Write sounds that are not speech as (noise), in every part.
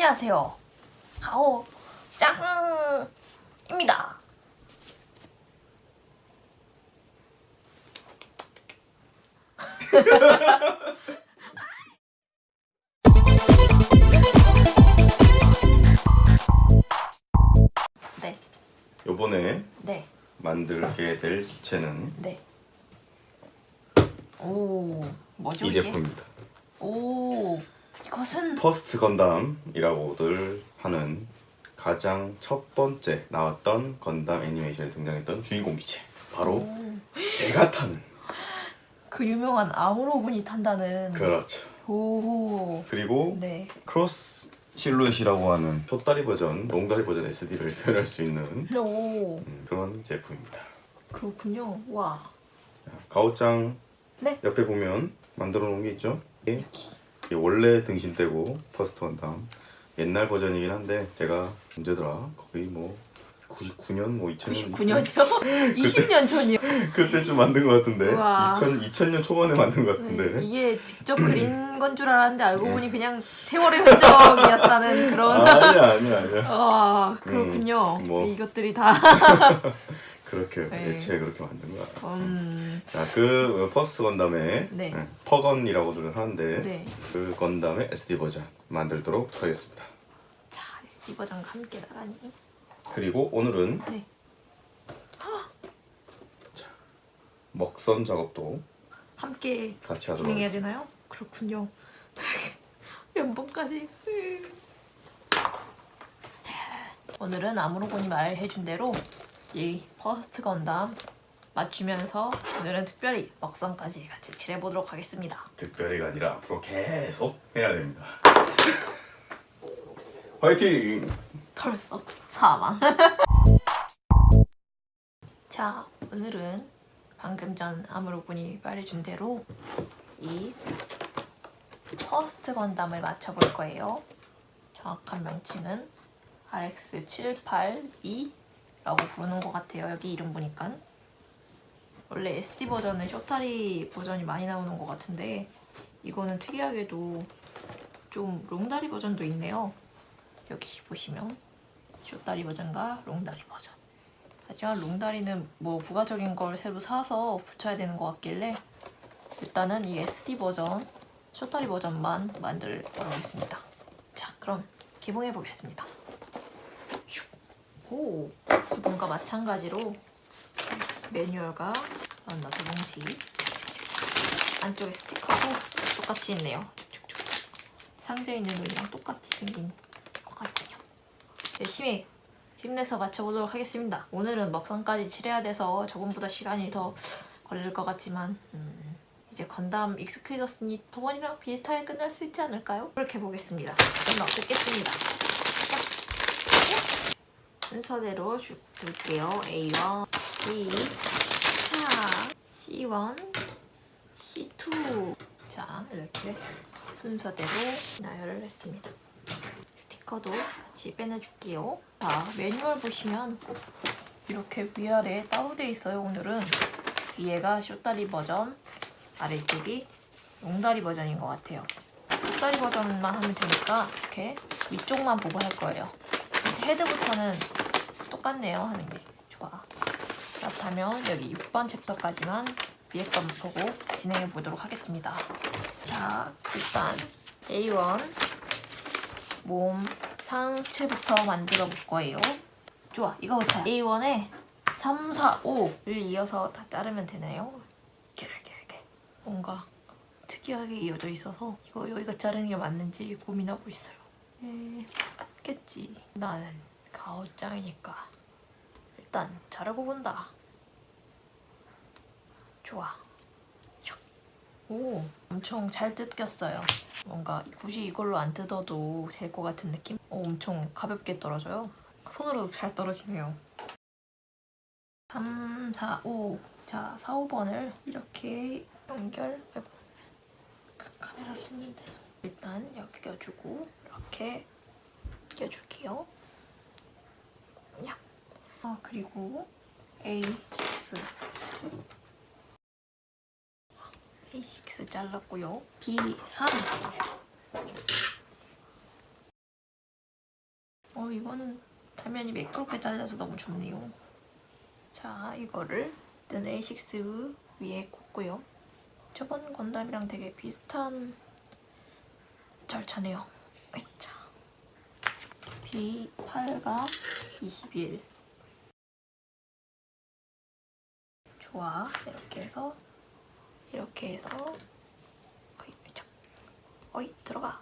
안녕하세요. 가오 짱입니다. (laughs) 네, 요번에 네, 만들게 될 기체는 네. 오, 뭐죠 이 이게? 제품입니다. 오, 이것은 First Gundam이라고들 하는 가장 첫 번째 나왔던 Gundam 애니메이션에 등장했던 주인공 기체 바로 오, 제가 타는 그 유명한 아무로 분이 탄다는. 그렇죠. 오, 그리고 네. Cross Silhouette이라고 하는 숏다리 버전, 롱다리 버전 SD를 (laughs) 표현할 수 있는 오, 음, 그런 제품입니다. 그렇군요. 와, 가오짱 네. 옆에 보면 만들어 놓은 게 있죠? 이게 원래 등신대고 First Gundam 옛날 버전이긴 한데 제가 언제더라 거의 뭐 99년 뭐 2000년 99년이요? 20년 전이요. 그때쯤 만든 것 같은데 우와. 2000, 2000년 초반에 만든 것 네, 같은데 이게 직접 그린 (clears throat) 건 줄 알았는데 알고 보니 그냥 세월의 흔적이었다는 (laughs) 그런. 아니야 아니야 아니야 (laughs) 와 그렇군요. 음, 뭐. 이것들이 다. (laughs) 그렇게 네. 애초에 그렇게 만든 거야 음, 자 그 퍼스트 건담의 네. 네, 퍼건이라고들 하는데 네. 그 건담의 SD 버전 만들도록 하겠습니다 자 SD 버전과 함께 나가니. 그리고 오늘은 네. 먹선 작업도 함께 같이 하도록 진행해야 하겠습니다. 되나요? 그렇군요. (laughs) 몇 번까지? 오늘은 아무로군이 말해준 대로 이 퍼스트 건담 맞추면서 오늘은 특별히 먹선까지 같이 칠해보도록 하겠습니다. 특별히가 아니라 앞으로 계속 해야 됩니다. 화이팅! 털썩 사망. (laughs) 자, 오늘은 방금 전 아무로군이 말해준 대로 이 퍼스트 건담을 맞춰볼 거예요. 정확한 명칭은 RX782 라고 부르는 것 같아요. 여기 이름 보니까. 원래 SD 버전은 쇼타리 버전이 많이 나오는 것 같은데 이거는 특이하게도 좀 롱다리 버전도 있네요. 여기 보시면 쇼다리 버전과 롱다리 버전 하지만 롱다리는 뭐 부가적인 걸 새로 사서 붙여야 되는 것 같길래 일단은 이 SD 버전 쇼다리 버전만 만들도록 하겠습니다 자 그럼 개봉해 보겠습니다 슉. 오 저번과 마찬가지로 매뉴얼과 나도 봉지 안쪽에 스티커도 똑같이 있네요 쭉쭉쭉. 상자에 있는 눈이랑 똑같이 생긴 스티커가 있군요. 열심히 힘내서 맞춰보도록 하겠습니다. 오늘은 먹선까지 칠해야 돼서 저번보다 시간이 더 걸릴 것 같지만 음, 이제 건담 익숙해졌으니 저번이랑 비슷하게 끝날 수 있지 않을까요? 그렇게 보겠습니다. 그럼 넣겠습니다. 순서대로 쭉 둘게요. A1, B, 자, C1, C2 자 이렇게 순서대로 나열을 했습니다. 스티커도 같이 빼내줄게요. 자 매뉴얼 보시면 이렇게 위아래 따로 돼 있어요. 오늘은 위에가 쇼다리 버전, 아래쪽이 롱다리 버전인 것 같아요. 쇼다리 버전만 하면 되니까 이렇게 위쪽만 보고 할 거예요. 헤드부터는 똑같네요 하는 게 좋아. 그렇다면 여기 6번 챕터까지만 위에 건 보고 진행해 보도록 하겠습니다. 자, 일단 A1 몸 상체부터 만들어 볼 거예요. 좋아, 이거부터 A1에 3, 4, 5를 이어서 다 자르면 되나요? 이렇게 이렇게 이렇게 뭔가 특이하게 이어져 있어서 이거 여기가 자르는 게 맞는지 고민하고 있어요. 에, 맞겠지. 나는 가오짱이니까 일단 자르고 본다. 좋아. 슉. 오, 엄청 잘 뜯겼어요. 뭔가 굳이 이걸로 안 뜯어도 될 것 같은 느낌? 오, 엄청 가볍게 떨어져요. 손으로도 잘 떨어지네요. 3, 4, 5. 자, 4, 5번을 이렇게 연결. 아이고, 그 카메라를 했는데 일단 여기 껴주고 이렇게 껴줄게요. 야. 아, 그리고 A6. A6 잘랐고요. B3 어 이거는 화면이 매끄럽게 잘려서 너무 좋네요. 자 이거를 일단 A6 위에 꽂고요. 저번 건담이랑 되게 비슷한 절차네요. 으차. B8과 21 좋아. 이렇게 해서 이렇게 해서 어이, 자, 어이 들어가.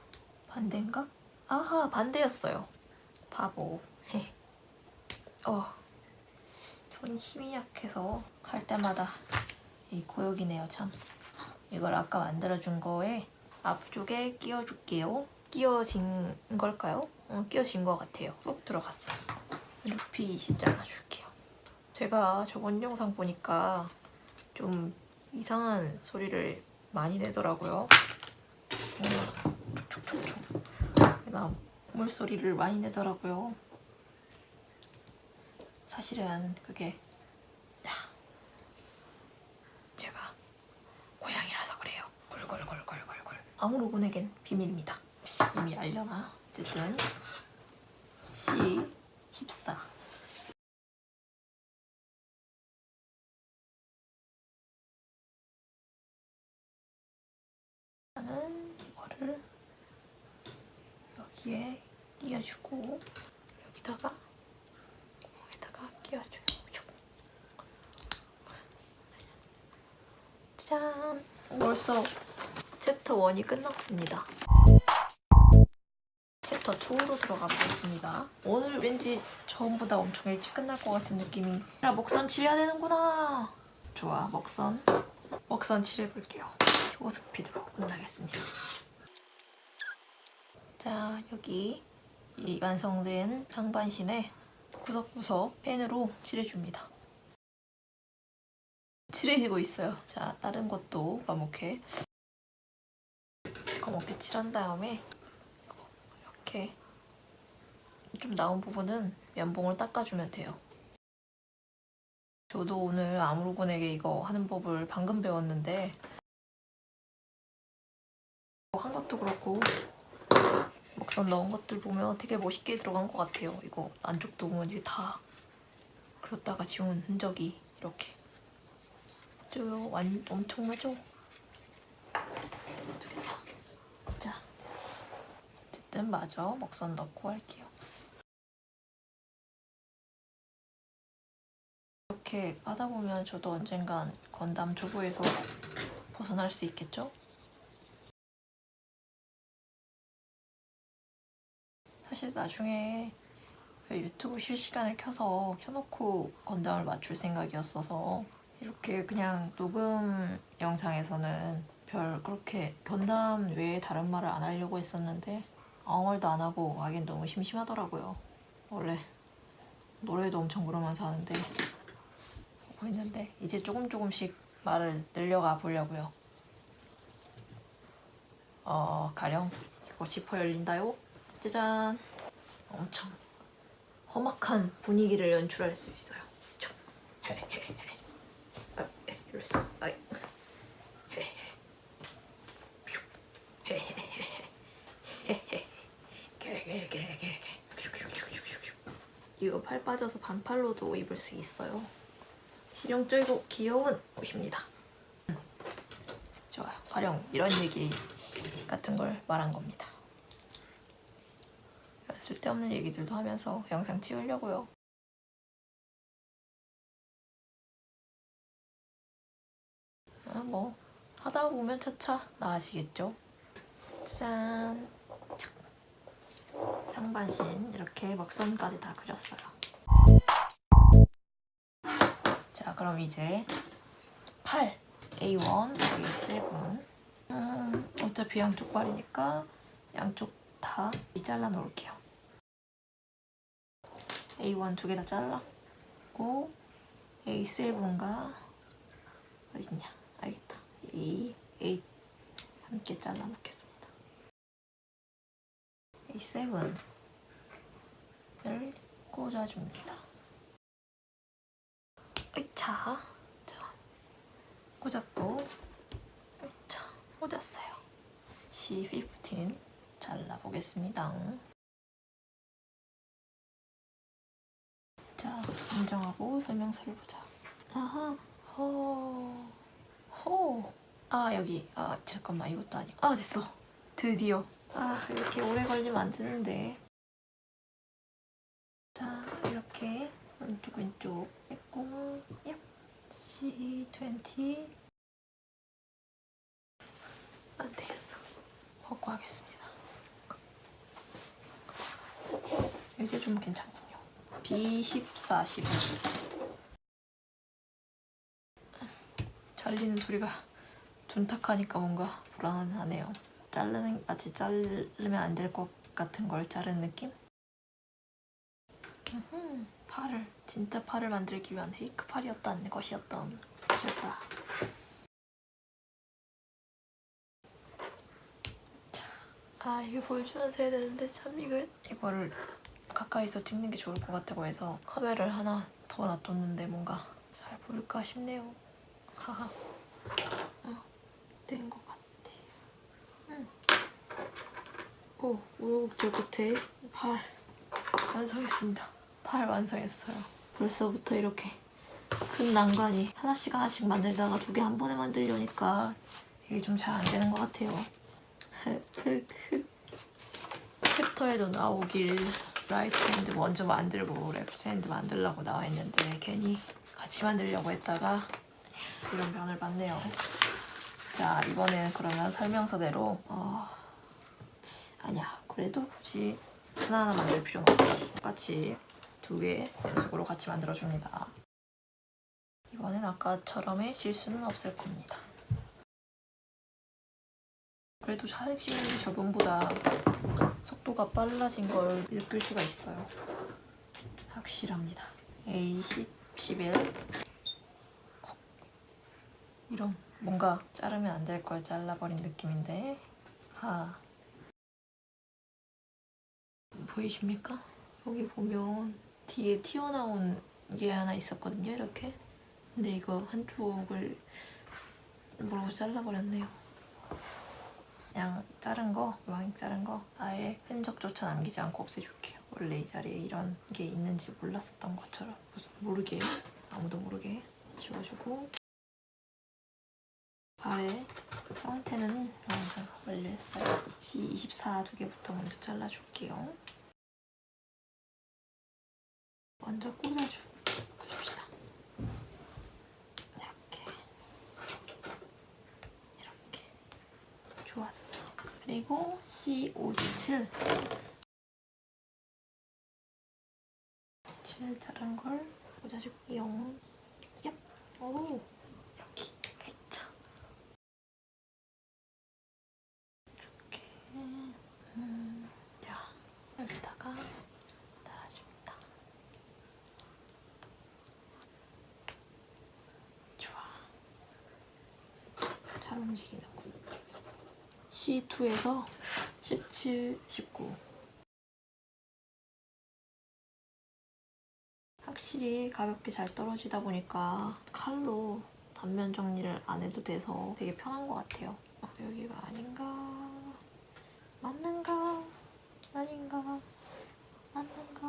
반대인가? 아하 반대였어요. 바보. 헤. 어. 손 힘이 약해서 할 때마다 이 고역이네요 참. 이걸 아까 만들어준 거에 앞쪽에 끼워줄게요 끼워진 걸까요? 어, 끼워진 것 같아요 쏙 들어갔어요 루피 20 잘라줄게요 제가 저번 영상 보니까 좀 이상한 소리를 많이 내더라고요 촉촉촉촉 막 물소리를 많이 내더라고요 사실은 그게 야, 제가 고양이라서 그래요. 걸걸걸걸걸걸. 아무로군에겐 비밀입니다. 이미 알려나? 어쨌든 C14 나는 이거를 여기에 끼워주고 여기다가 여기다가 끼워줘요. 짠! 벌써 챕터 1이 끝났습니다. 챕터 2로 들어가 보겠습니다. 오늘 왠지 처음보다 엄청 일찍 끝날 것 같은 느낌이 야 먹선 칠해야 되는구나! 좋아, 먹선. 먹선 칠해볼게요. 요거 스피드로 끝나겠습니다. 자, 여기 이 완성된 상반신에 구석구석 펜으로 칠해줍니다. 칠해지고 있어요. 자, 다른 것도 과목해. 검게 칠한 다음에 이렇게 좀 나온 부분은 면봉을 닦아주면 돼요. 저도 오늘 아무로군에게 이거 하는 법을 방금 배웠는데 한 것도 그렇고 먹선 넣은 것들 보면 되게 멋있게 들어간 것 같아요. 이거 안쪽도 보면 이게 다 그렸다가 지운 흔적이 이렇게 저완 엄청나죠? 자, 어쨌든 마저 먹선 넣고 할게요. 이렇게 하다 보면 저도 언젠간 건담 주부에서 벗어날 수 있겠죠? 사실 나중에 그 유튜브 실시간을 켜서 켜놓고 건담을 맞출 생각이었어서 이렇게 그냥 녹음 영상에서는 별 그렇게 건담 외에 다른 말을 안 하려고 했었는데 아무 말도 안 하고 하긴 너무 심심하더라고요. 원래 노래도 엄청 부르면서 하는데 하고 있는데 이제 조금 조금씩 말을 늘려가 보려고요. 어 가령 이거 지퍼 열린다요. 짜잔 엄청 험악한 분위기를 연출할 수 있어요. (laughs) 이랬어. 아이. 헤헤. 슉. 헤헤헤헤. 헤헤. 게게게게게. 슉슉슉슉슉슉. 이거 팔 빠져서 반팔로도 입을 수 있어요. 실용적이고 귀여운 옷입니다. 음. 좋아요. 가령 이런 얘기 같은 걸 말한 겁니다. 쓸데없는 얘기들도 하면서 영상 찍으려고요. 아, 뭐 하다 보면 차차 나아지겠죠. 짠! 착. 상반신 이렇게 먹선까지 다 그렸어요. 자, 그럼 이제 팔 A1, A7 음, 어차피 양쪽 발이니까 양쪽 다 잘라 놓을게요. A1 두 개 다 잘랐고 A7과 어딨냐 알겠다 이 A 함께 잘라 놓겠습니다 A7을 꽂아줍니다 으차 자 꽂았고 으차 꽂았어요 C15 잘라보겠습니다 자, 인정하고 설명서를 보자. 아하, 호, 호. 아 여기, 아 잠깐만 이것도 아니고. 아 됐어. 드디어. 아 이렇게 오래 걸리면 안 되는데. 자 이렇게 왼쪽 왼쪽 했고, 얍. C20 안 되겠어. 벗고 하겠습니다. 이제 좀 괜찮군요. B14, 15. 잘리는 소리가 둔탁하니까 뭔가 불안하네요. 자르는 마치 자르면 안 될 것 같은 걸 자른 느낌? 음흠, 팔을 진짜 팔을 만들기 위한 페이크 팔이었던 것이었던 것이었다. 자, 아 이거 보여주면서 해야 되는데 참 이거 이거를 가까이서 찍는 게 좋을 것 같다고 해서 카메라를 하나 더 놔뒀는데 뭔가 잘 보일까 싶네요. 하하. 어, 된것 같아. 응. 오, 우여곡절 끝에 팔 완성했습니다. 팔 완성했어요. 벌써부터 이렇게 큰 난관이 하나씩 하나씩 만들다가 두 개 한 번에 만들려니까 이게 좀 잘 안 되는 것 같아요. 챕터에도 나오길 right hand 먼저 만들고 left hand 만들라고 나와 있는데 괜히 같이 만들려고 했다가 이런 변을 봤네요. 자 이번에는 그러면 설명서대로 어... 아니야 그래도 굳이 하나하나 만들 필요는 없지 똑같이 두개 연속으로 같이 만들어줍니다. 이번엔 아까처럼의 실수는 없을 겁니다. 그래도 사직시간이 저번보다 속도가 빨라진 걸 느낄 수가 있어요. 확실합니다. A10, 11 이런 뭔가 자르면 안 될 걸 잘라버린 느낌인데. 하. 보이십니까? 여기 보면 뒤에 튀어나온 게 하나 있었거든요 이렇게. 근데 이거 한쪽을 모르고 잘라버렸네요. 그냥 자른 거, 왕 자른 거 아예 흔적조차 남기지 않고 없애줄게요. 원래 이 자리에 이런 게 있는지 몰랐었던 것처럼. 무슨 모르게 아무도 모르게 지워주고 발의 상태는 완성 완료했어요. C24 두 개부터 먼저 잘라줄게요. 먼저 꽂아줍시다. 이렇게 이렇게 좋았어. 그리고 C57 7 자른 걸 꽂아줄게요. 얍! 오! 여기 있자. 이렇게 음, 자 여기다가 달아줍니다. 좋아. 잘 움직이는군. C2에서 17, 19 확실히 가볍게 잘 떨어지다 보니까 칼로 단면 정리를 안 해도 돼서 되게 편한 것 같아요. 어, 여기가 아닌가? 맞는가? 아닌가? 맞는가?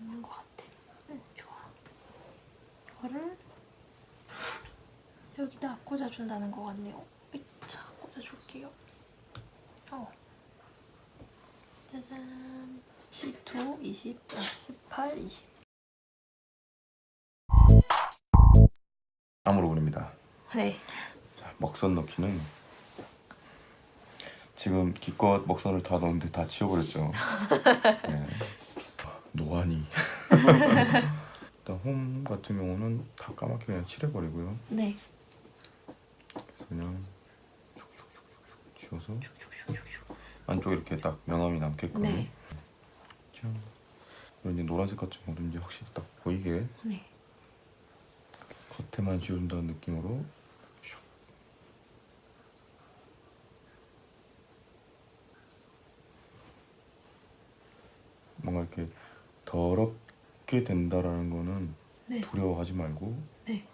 맞는 것 같아. 응, 좋아. 이거를 여기다 꽂아준다는 것 같네요. 자, 꽂아줄게요. 어. 짜잔. C2, 20, 아, 18, 20. 암으로 그립니다. 네. 자, 먹선 넣기는 지금 기껏 먹선을 다 넣었는데 다 지워버렸죠. (laughs) 네. 노안이. (laughs) 일단 홈 같은 경우는 다 까맣게 그냥 칠해버리고요. 네. 그냥 지워서 안쪽에 이렇게 딱 명암이 남게끔. 네. 짠. 이제 노란색 같은 경우도 이제 확실히 딱 보이게 네. 겉에만 지운다는 느낌으로 슉. 뭔가 이렇게 더럽게 된다라는 거는 네. 두려워하지 말고 네.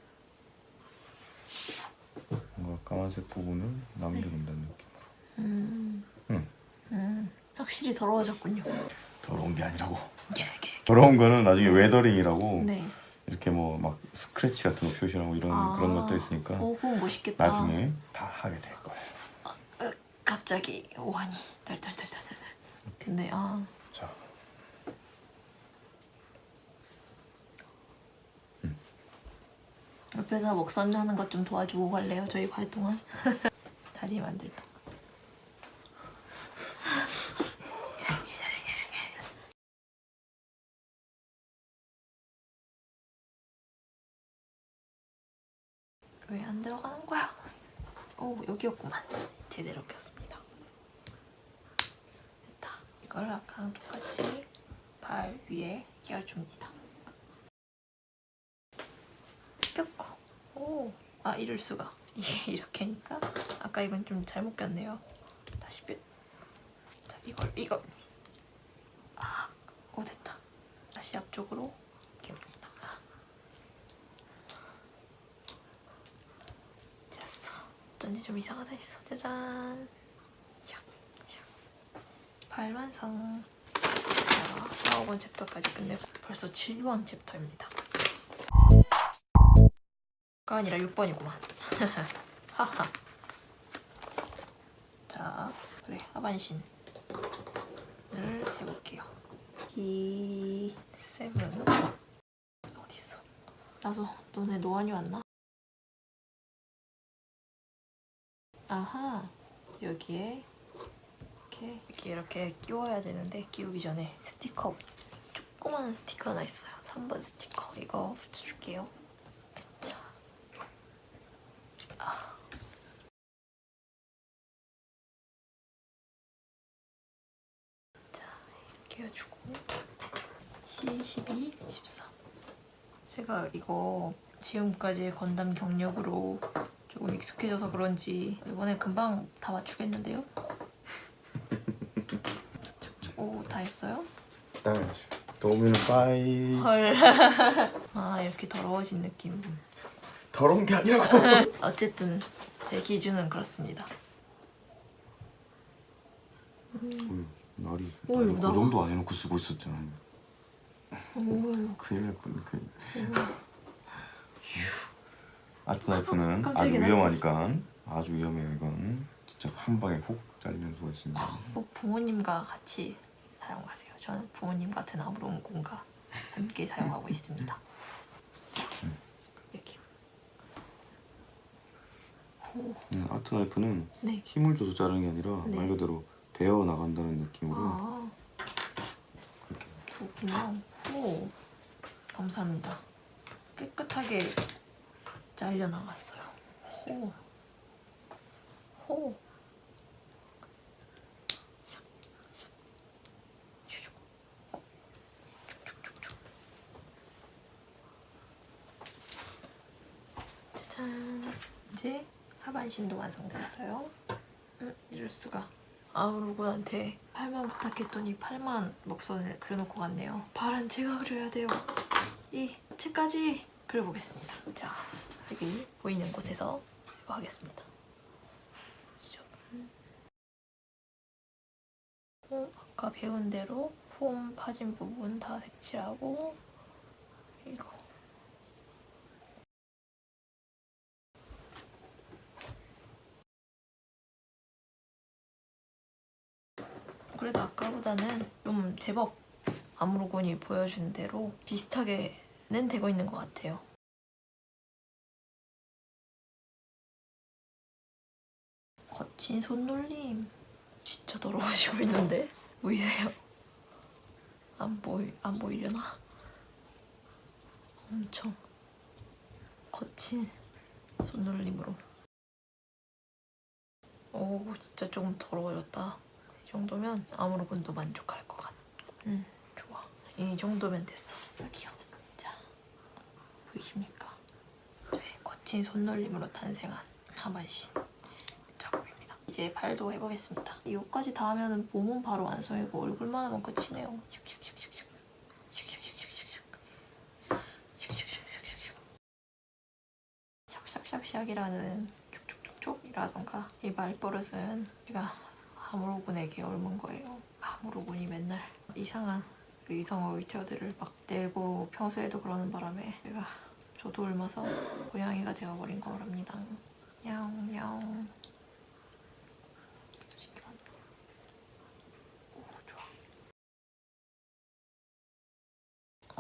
뭔가 까만색 부분을 남겨둔다는 느낌 음. 응. 음. 확실히 더러워졌군요. 더러운 게 아니라고 예, 예. 더러운 거는 나중에 weathering이라고 네. 이렇게 뭐 막 스크래치 같은 거 표시하고 이런 아. 그런 것도 있으니까 오, 멋있겠다. 나중에 다 하게 될 거예요. 으, 갑자기 오한이 달달달달달달. 근데 아 자, 옆에서 먹선 하는 것 좀 도와주고 갈래요? 저희 갈 동안 (laughs) 다리 만들 동 왜 안 들어가는 거야? 오 여기였구만. 제대로 꼈습니다. 됐다. 이걸 아까랑 똑같이 발 위에 끼워줍니다. 꼈고. 오, 아 이럴 수가. 이게 (laughs) 이렇게 하니까 아까 이건 좀 잘못 꼈네요. 다시 뼈. 자 이걸 이거. 아, 오 됐다. 다시 앞쪽으로 낍니다. 됐어. 어쩐지 좀 이상하다 했어. 짜잔. 샥, 샥. 발 완성. 자, 9번 챕터까지 끝내고 벌써 7번 챕터입니다. 가 아니라 6번이구만. (laughs) 하하. 자, 그래 하반신을 해볼게요. 기 세븐 어디 있어? 나도 눈에 노안이 왔나? 아하 여기에 이렇게 이렇게 이렇게 끼워야 되는데 끼우기 전에 스티커 조그마한 스티커 하나 있어요. 3번 스티커 이거 붙여줄게요. 자. 자, 이렇게 해주고 C12, 14 제가 이거 지금까지 건담 경력으로 조금 익숙해져서 그런지 이번에 금방 다 맞추겠는데요? 오, 다 했어요? 당연하죠. 도우미는 빠이. 헐. 아, 이렇게 더러워진 느낌. 더러운 게 아니라고. (laughs) 어쨌든 제 기준은 그렇습니다. 어휴, 날이 어휴, 날이 그 나- 정도 안 해놓고 쓰고 있었잖아. 오, 큰일 날 뻔. 큰일. 아트 나이프는 (laughs) 아주 위험하니까 아주 위험해요 이건. 진짜 한 방에 훅 잘리는 수가 있습니다. 꼭 부모님과 같이 사용하세요. 저는 부모님 같은 아무론군과 함께 사용하고 있습니다. 이렇게. 오, 음, 아트 나이프는 네. 힘을 줘서 자르는 게 아니라 네. 말 그대로 베어 나간다는 느낌으로 아, 그렇게 그렇군요. 오, 감사합니다. 깨끗하게 잘려 나갔어요. 호, 호. 짜잔. 이제 하반신도 완성됐어요. 음, 이럴 수가. 아우르군한테 팔만 부탁했더니 팔만 먹선을 그려놓고 갔네요. 발은 제가 그려야 돼요. 이 채까지 그려보겠습니다. 자, 여기 보이는 곳에서 이거 하겠습니다. 아까 배운 대로 폼 파진 부분 다 색칠하고 이거 그래도 아까보다는 좀 제법 아무로곤이 보여준 대로 비슷하게 는 되고 있는 것 같아요. 거친 손놀림 진짜 더러워지고 있는데 보이세요? 안 보이 안 보이려나? 엄청 거친 손놀림으로. 오 진짜 조금 더러워졌다. 이 정도면 아무로군도 만족할 것 같아. 음, 좋아. 이 정도면 됐어. 여기요. 자, 보이십니까? 저의 거친 손놀림으로 탄생한 하반신 작업입니다. 이제 발도 해보겠습니다. 이거까지 다 하면은 몸은 바로 완성이고 얼굴만 하면 끝이네요. 슉슉슉슉슉. 샥샥샥샥이라는 촉촉촉촉이라던가 이 말버릇은 제가 아무로군에게 옮은 거예요. 아무로군이 맨날 이상한 의성어 의태어들을 막 내고 평소에도 그러는 바람에 제가 저도 옮아서 고양이가 되어버린 거랍니다. 오 좋아.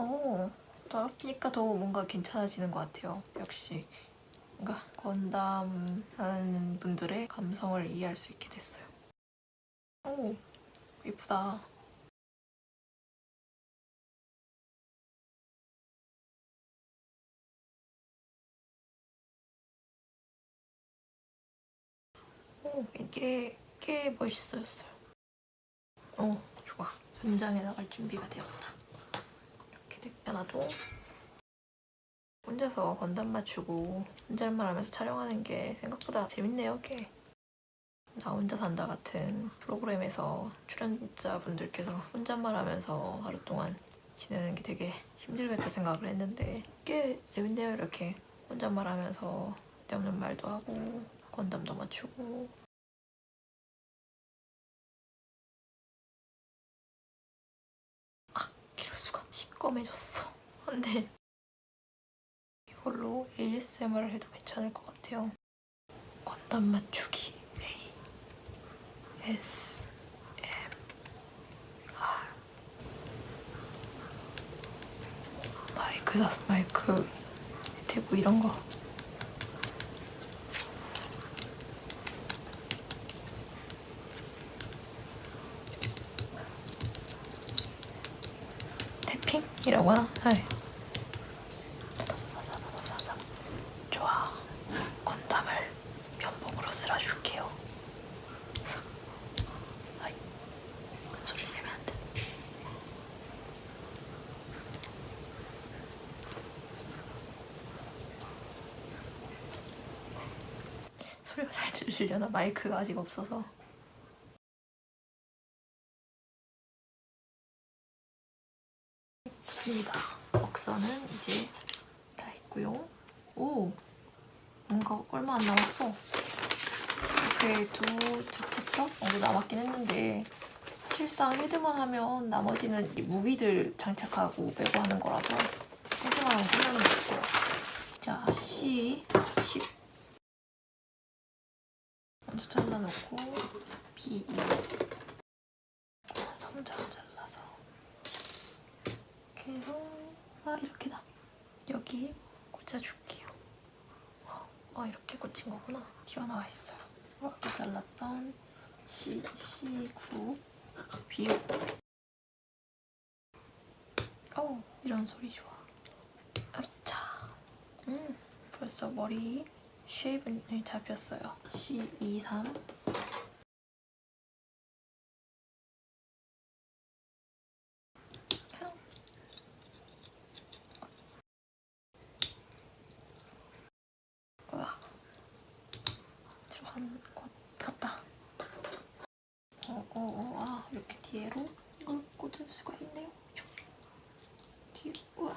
오 더럽히니까 더 뭔가 괜찮아지는 것 같아요. 역시 뭔가 건담 하는 분들의 감성을 이해할 수 있게 됐어요. 오 예쁘다. 오, 이게 꽤 멋있어졌어요. 오, 좋아. 전장에 나갈 준비가 되었다. 이렇게 내놔도 혼자서 건담 맞추고 혼잣말 하면서 촬영하는 게 생각보다 재밌네요, 꽤. 나 혼자 산다 같은 프로그램에서 출연자분들께서 혼잣말 하면서 하루 동안 지내는 게 되게 힘들겠다 생각을 했는데 꽤 재밌네요, 이렇게. 혼잣말 하면서 때없는 말도 하고 건담도 맞추고 시꺼매졌어 안돼 이걸로 ASMR을 해도 괜찮을 것 같아요 건담 맞추기 A S M R 마이크 다 마이크 대고 이런 거 태핑 이라고 하나? 네. 좋아. 건담을 면봉으로 쓸어줄게요. 소리를 내면 안 돼. 소리가 잘 들리려나 마이크가 아직 없어서. 좋습니다. 억선은 이제 다 했고요. 오! 뭔가 얼마 안 남았어. 이렇게 두, 두 챕터 정도 남았긴 했는데 사실상 헤드만 하면 나머지는 이 무기들 장착하고 빼고 하는 거라서 헤드만 하면 끝나는 것 같아요. 자, C, 10 먼저 잘라놓고 B, 2 점점 잘라서 이렇게 해서 아 이렇게다 여기 꽂아줄게요. 아 이렇게 꽂힌 거구나. 튀어나와 있어요. 아까 잘랐던 C, C9 B5 어 이런 소리 좋아. 아차. 음 벌써 머리 쉐입은 잡혔어요. C23 으악. 들어간 것 같다. 어, 어, 어, 아, 이렇게 뒤로 이걸 꽂을 수가 있네요. 슉. 뒤로, 우와.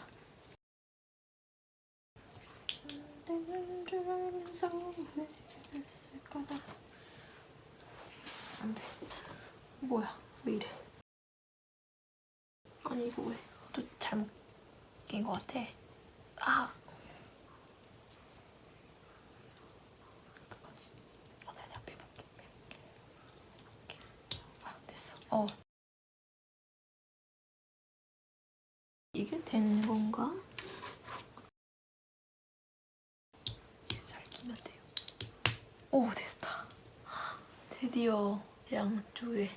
안 되는 줄 왜 했을까? 안 돼. 뭐야, 왜 이래? 아니, 이거 왜 또 잘못 낀것 같아. 아! 아 됐어 어 이게 되는 건가? 이제 잘 끼면 돼요 오 됐다 드디어 양쪽에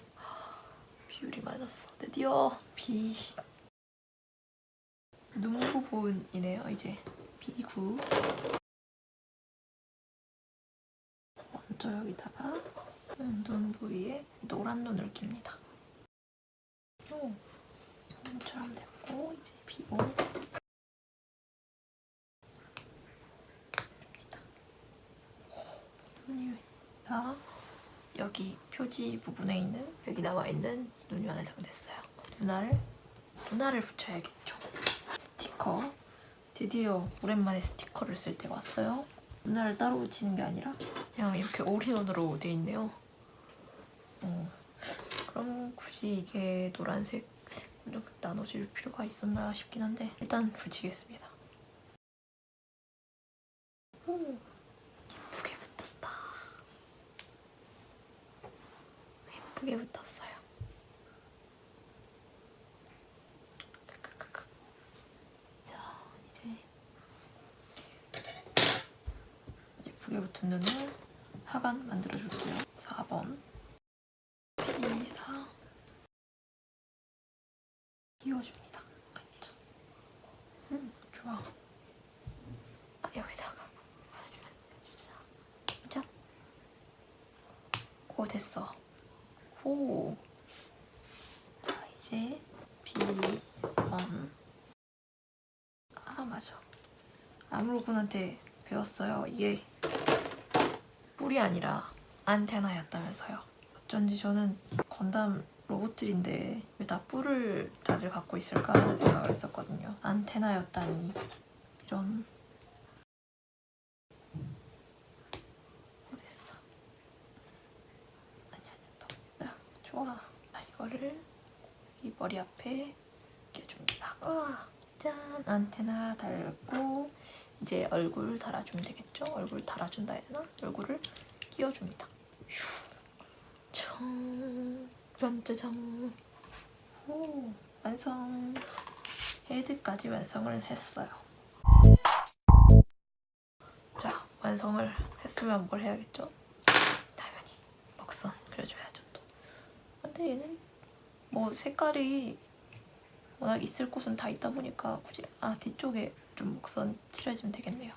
비율이 맞았어. 드디어 B10 눈 부분이네요 이제. B9 먼저 여기다가 눈 부위에 노란 눈을 낍니다. 오, 눈처럼 됐고 이제 비고 눈이 다 여기 표지 부분에 있는 여기 나와 있는 눈이 완성됐어요. 눈알을 눈알을 붙여야겠죠. 스티커 드디어 오랜만에 스티커를 쓸 때가 왔어요. 눈알을 따로 붙이는 게 아니라 그냥 이렇게 올인원으로 돼 있네요. 어, 그럼 굳이 이게 노란색 좀 나눠질 필요가 있었나 싶긴 한데 일단 붙이겠습니다. 오, 예쁘게 붙었다. 예쁘게 붙었어요. 크크크크. 자, 이제 예쁘게 붙은 눈을 하관 만들어줄게요. 4번 P4 끼워줍니다. 그쵸? 음, 좋아. 아, 여기다가 해주면 진짜 짠. 오 됐어. 오. 자 이제 B1 아 맞아. 아무로군한테 배웠어요. 이게 뿔이 아니라 안테나였다면서요. 어쩐지 저는 건담 로봇들인데 왜 다 뿔을 다들 갖고 있을까 하는 생각을 했었거든요. 안테나였다니 이런 어딨어? 아니 아니 더 아, 좋아. 아, 이거를 이 머리 앞에 껴줍니다. 우와 짠 안테나 달고 이제 얼굴 달아주면 되겠죠? 얼굴 달아준다 해야 되나? 얼굴을 끼워줍니다. 휴. 청. 짠짜잔. 오, 완성. 헤드까지 완성을 했어요. 자, 완성을 했으면 뭘 해야겠죠? 당연히 먹선 그려줘야죠 또. 근데 얘는 뭐 색깔이 워낙 있을 곳은 다 있다 보니까 굳이 아 뒤쪽에 좀 목선 칠해주면 되겠네요.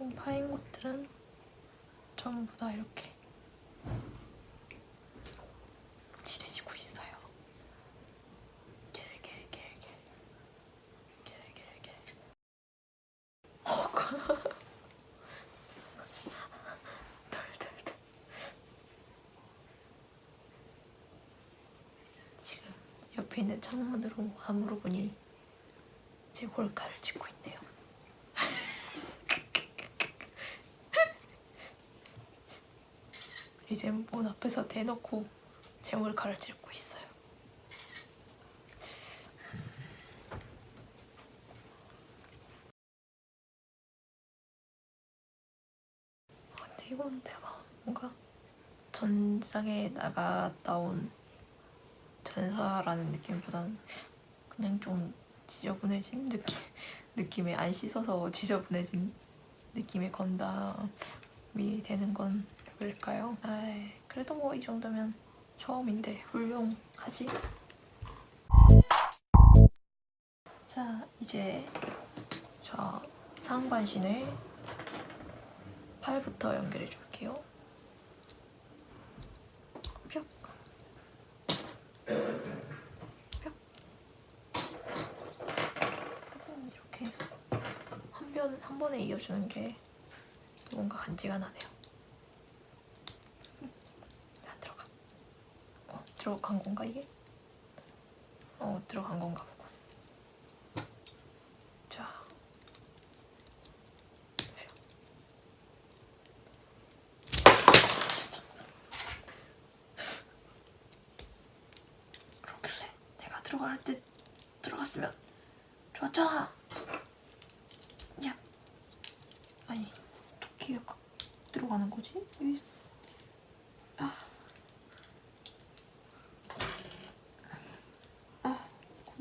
음, 파인 곳들은 전부 다 이렇게 칠해지고 있어요. 겔겔겔겔 겔겔겔 어, 덜덜덜. 지금 옆에 있는 창문으로 아무로 보니 제 몰카를 찍고 있네요. 이제 문 앞에서 대놓고 제 몰카를 찍고 있어요. 아, 근데 이건 내가 뭔가 전작에 나갔다 온 전사라는 느낌보다는 그냥 좀 지저분해진 느낌, 느낌에 안 씻어서 지저분해진 느낌의 건담이 되는 건 왜일까요? 아이, 그래도 뭐 이 정도면 처음인데 훌륭하지? 자, 이제 자 상반신을 팔부터 연결해 줄게요. 이렇게 한, 번, 한 번에 이어주는 게 뭔가 간지가 나네요. 안 들어가. 어, 들어간 건가 이게? 어, 들어간 건가 보고. 자. 그러길래 내가 들어갈 때 들어갔으면 좋았잖아. 야. 아니, 어떻게 들어가는 거지? 아,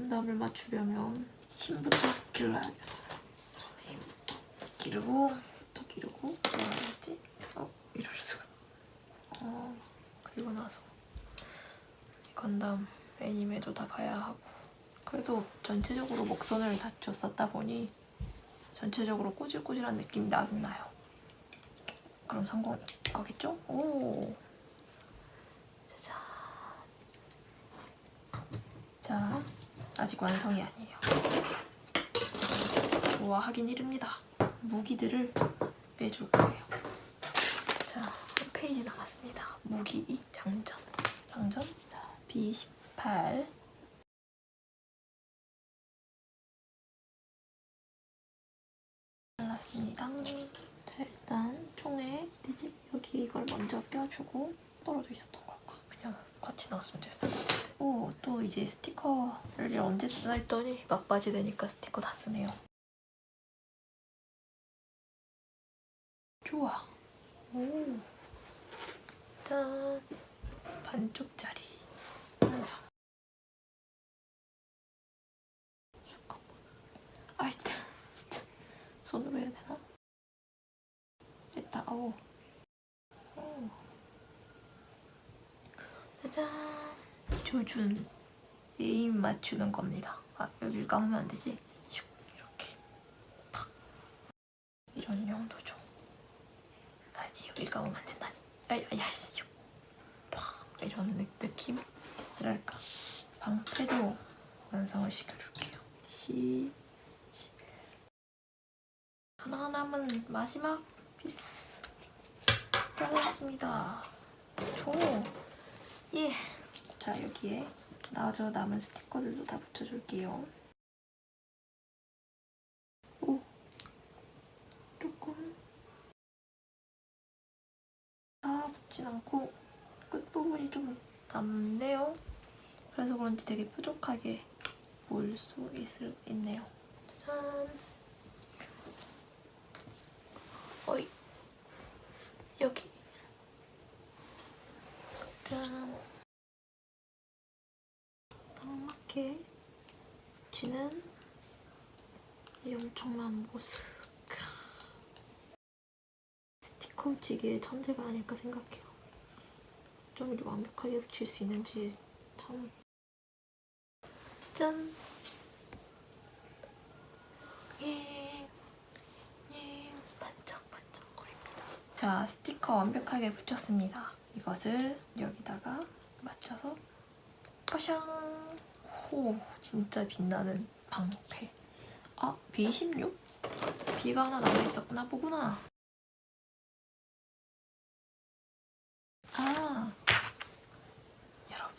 건담을 맞추려면 힘부터 길러야겠어요. 손에 힘부터 기르고, 또 기르고, 뭐라 해야지? 어, 이럴 수가. 어, 그리고 나서 이 건담 애니메도 다 봐야 하고. 그래도 전체적으로 목선을 다쳤었다 보니 전체적으로 꼬질꼬질한 느낌이 나긴 나요. 그럼 성공 거겠죠? 오. 짜잔. 자, 아직 완성이 아니에요. 좋아하긴 이릅니다. 무기들을 빼줄 거예요. 자, 한 페이지 남았습니다. 무기 장전. 장전. 자, B18. 잘랐습니다. 자, 일단 총에 여기 이걸 먼저 껴주고 떨어져 있었던 걸까? 그냥 겉 똑같이 나왔으면 됐을 것 같아. 오, 또 이제 스티커를 언제 쓰나 했더니 막바지 되니까 스티커 다 쓰네요. 좋아. 오. 짠. 반쪽짜리. 완성. 잠깐만. 아이, 참, 진짜. 손으로 해야 되나? 됐다. 오. 오. 짜잔. 조준. 네임 맞추는 겁니다. 아, 여기를 감으면 안 되지? 슉, 이렇게. 팍. 이런 용도죠. 아니, 여기 감으면 안 된다니. 아이, 슉. 팍. 이런 느- 느낌? 뭐랄까. 방패도 완성을 시켜줄게요. 10, 11. 하나 남은 마지막 피스. 잘랐습니다. 조. 예. 자, 여기에 나저 남은 스티커들도 다 붙여줄게요. 오. 조금. 다 붙진 않고 끝부분이 좀 남네요. 그래서 그런지 되게 뾰족하게 볼수 있네요. 짜잔. 어이. 여기. 짠. 딱 맞게 붙이는 이 엄청난 모습. 크. 스티커 붙이기의 천재가 아닐까 생각해요. 좀 이렇게 완벽하게 붙일 수 있는지 참. 짠. 예. 예. 반짝반짝거립니다. 자, 스티커 완벽하게 붙였습니다. 이것을 여기다가 맞춰서 빠샹! 호! 진짜 빛나는 방패. 아, B16? B가 하나 남아있었구나 보구나. 아, 여러분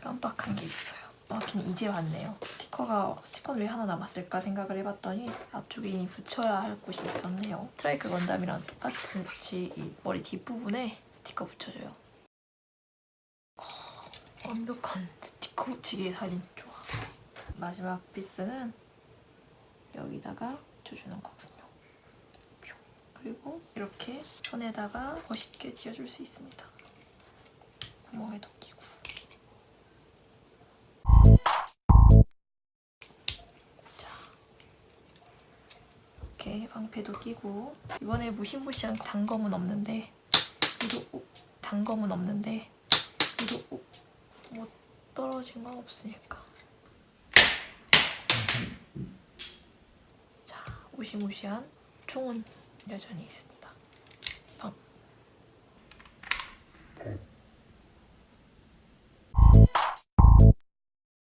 깜빡한 게 있어요. 정확히는 이제 왔네요. 스티커가 스티커는 왜 하나 남았을까 생각을 해봤더니 앞쪽에 붙여야 할 곳이 있었네요. 스트라이크 건담이랑 똑같이 이 머리 뒷부분에 스티커 붙여줘요. 어, 완벽한 스티커 붙이기의 살인 좋아. 마지막 피스는 여기다가 붙여주는 거군요. 뿅. 그리고 이렇게 손에다가 멋있게 지어줄 수 있습니다. 구멍에도 방패도 끼고 이번에 무시무시한 단검은 없는데 오, 단검은 없는데 오, 뭐 떨어진 건 없으니까. 자, 무시무시한 총은 여전히 있습니다. 방.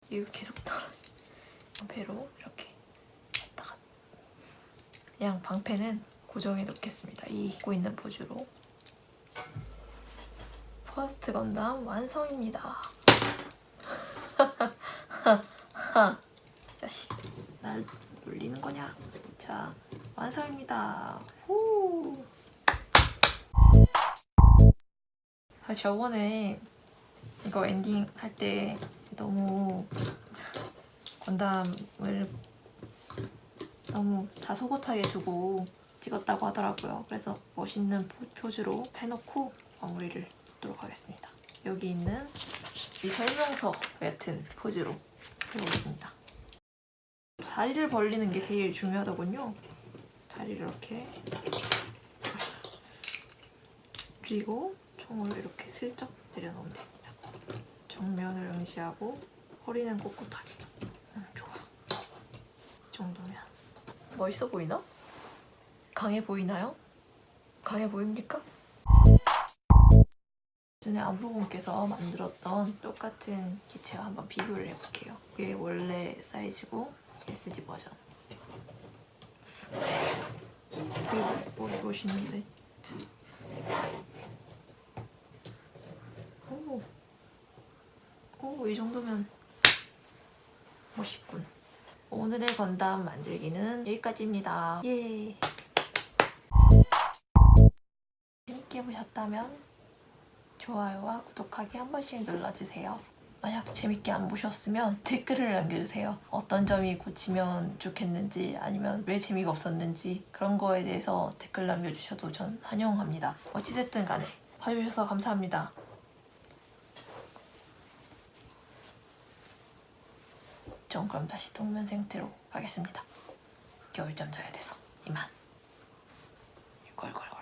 이거 계속 떨어지. 방패로 이렇게 그냥 방패는 고정해 놓겠습니다. 이 입고 있는 포즈로. 퍼스트 건담 완성입니다. (laughs) 이 자식, 날 놀리는 거냐? 자, 완성입니다. 후. 아, 저번에 이거 엔딩 할 때 너무 건담을 너무 다소곳하게 두고 찍었다고 하더라고요. 그래서 멋있는 포- 포즈로 해놓고 마무리를 짓도록 하겠습니다. 여기 있는 이 설명서 같은 포즈로 해보겠습니다. 다리를 벌리는 게 제일 중요하더군요. 다리를 이렇게 그리고 총을 이렇게 슬쩍 내려놓으면 됩니다. 정면을 응시하고 허리는 꼿꼿하게. 음, 좋아. 이 정도면 멋있어 보이나? 강해 보이나요? 강해 보입니까? 전에 아브로분께서 만들었던 똑같은 기체와 한번 비교를 해볼게요. 이게 원래 사이즈고 SD 버전. 뭐 멋있는데. 오, 오, 이 정도면 멋있군. 오늘의 건담 만들기는 여기까지입니다. 예. 재밌게 보셨다면 좋아요와 구독하기 한 번씩 눌러주세요. 만약 재밌게 안 보셨으면 댓글을 남겨주세요. 어떤 점이 고치면 좋겠는지 아니면 왜 재미가 없었는지 그런 거에 대해서 댓글 남겨주셔도 전 환영합니다. 어찌됐든 간에 봐주셔서 감사합니다. 전 그럼 다시 동면 상태로 가겠습니다. 겨울잠 자야 돼서 이만. 꼴꼴꼴.